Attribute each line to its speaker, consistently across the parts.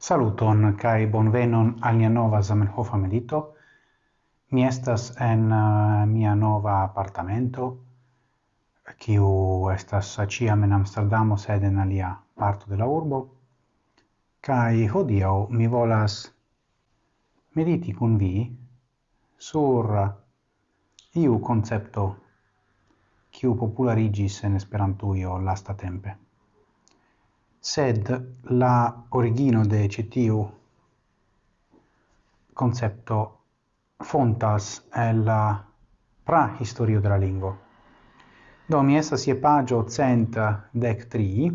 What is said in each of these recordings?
Speaker 1: Saluton kai bonvenon al mia nova Zamenhof medito. Mi estas en uh, mia nova appartamento kiu estas acia en Amsterdamo sed en alia parto de la urbo. Kai hodiaŭ mi volas mediti kun vi sur iu koncepto kiu popularigis en Esperantujo lasta tempe sed la origino de citiu concepto fontas el la prahistorio de la lingua. Do mi essa je pagio cent dec tri,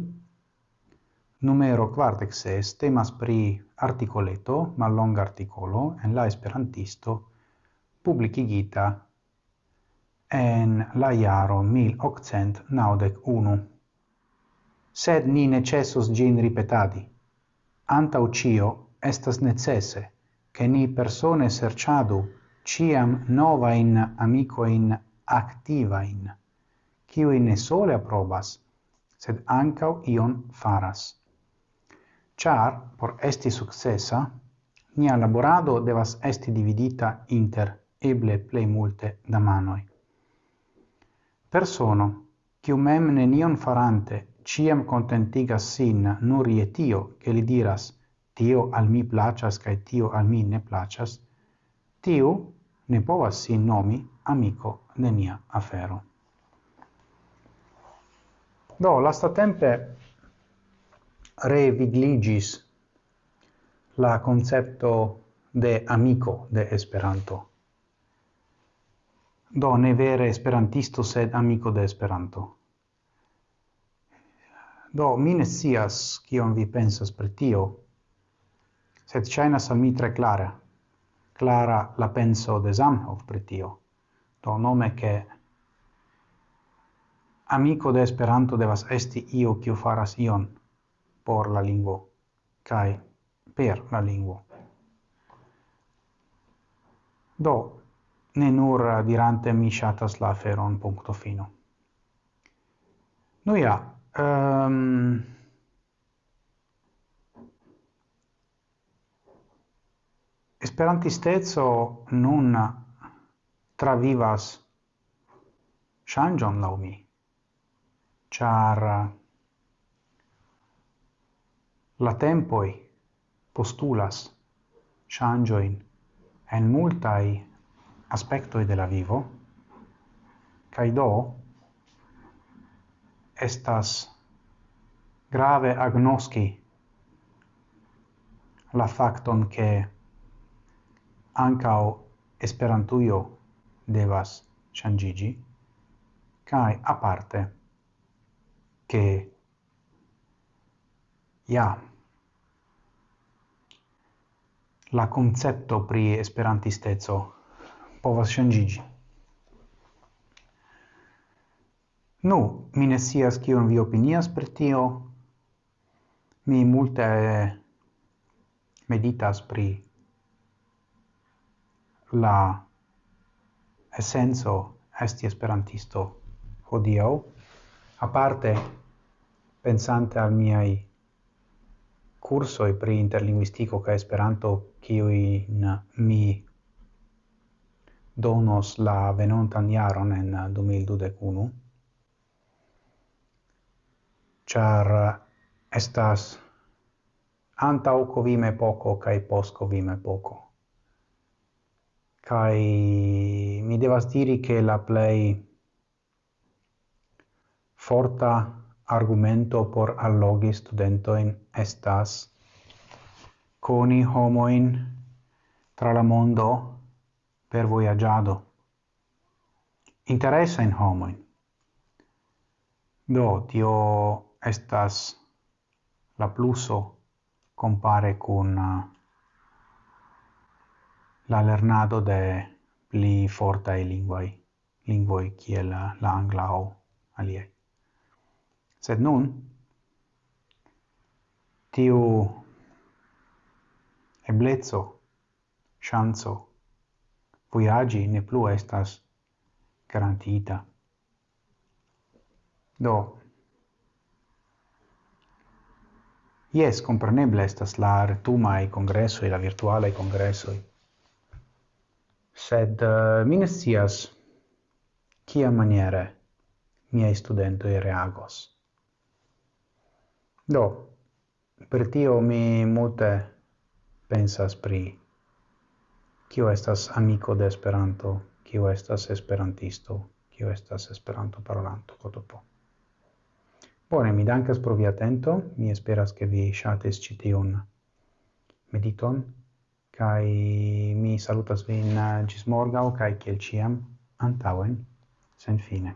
Speaker 1: numero quartex est, temas pri articoleto, ma long articolo, en la esperantisto, publicigita en la iaro 1891 sed ni necessus gin ripetadi. Anta ucio estas necesse, che ni persone serciadu ciam nova in amico in activa in cioi ne sole approbas, sed ancau ion faras. Char, por esti successa, nia laborado devas esti dividita inter eble plei multe da manoi. Persono, cium mem nenion farante ciam contentigas sin nur je tio, che li diras, tio al mi placas, cae tio al mi ne placas, tiu ne povas sin nomi amico de nia afero. Do, lastatempe revigligis la concepto de amico de Esperanto. Do, ne vere Esperantisto, sed amico de Esperanto. Do, mi ne sias kion vi pensas per tio, sed shainas al mi tre clara, clara la penso de Zamenhof per tio, do nome che amico de Esperanto devas esti io kiu faras ion por la lingvo, kai per la lingvo. Do, ne nur dirante mi shatas la feron punto fino. Nuja, Ehm, um, esperantisteco nun travivas changion laŭ mi char la tempoi postulas changioin en multai aspectoi de la vivo, cae do estas grave agnoski la facton che ancao esperantuio devas changigi kai a parte che ja la concepto pri esperantistezzo povas changigi Nu, mi ne sias kion vi opinias per tio. Mi multe meditas pri la essenzo esti esperantisto hodiaŭ aparte pensante al miai cursoi pri interlinguistico ca esperanto kiui mi donos la venontan jaron en 2021 char estas antau covime poco kai pos covime poco. kai mi devas diri che la play forta argumento por allogi studentoin estas coni homoin tra la mondo per voyagiado. Interessa in homoin. Do, tio estas la pluso compare cun uh, la lernado de pli fortae linguae, linguae kiel uh, la angla o alie Sed nun, tiu eblezzo, chanzo, voyagi ne plu estas garantita. Do, Yes, compreneble estas la retumai congressoi, la virtuale congressoi. Sed uh, mi ne scias kia maniere miei studentoi reagos. Do, per tio mi mute pensas pri kio estas amico de Esperanto, kio estas esperantisto, kio estas esperanto parolanto kotopo. Bone, mi dankas pro via atento. Mi esperas che vi shates ĉi mediton kai mi salutas vin eh, gis morgau, kai kiel ciam, antauen, sen fine.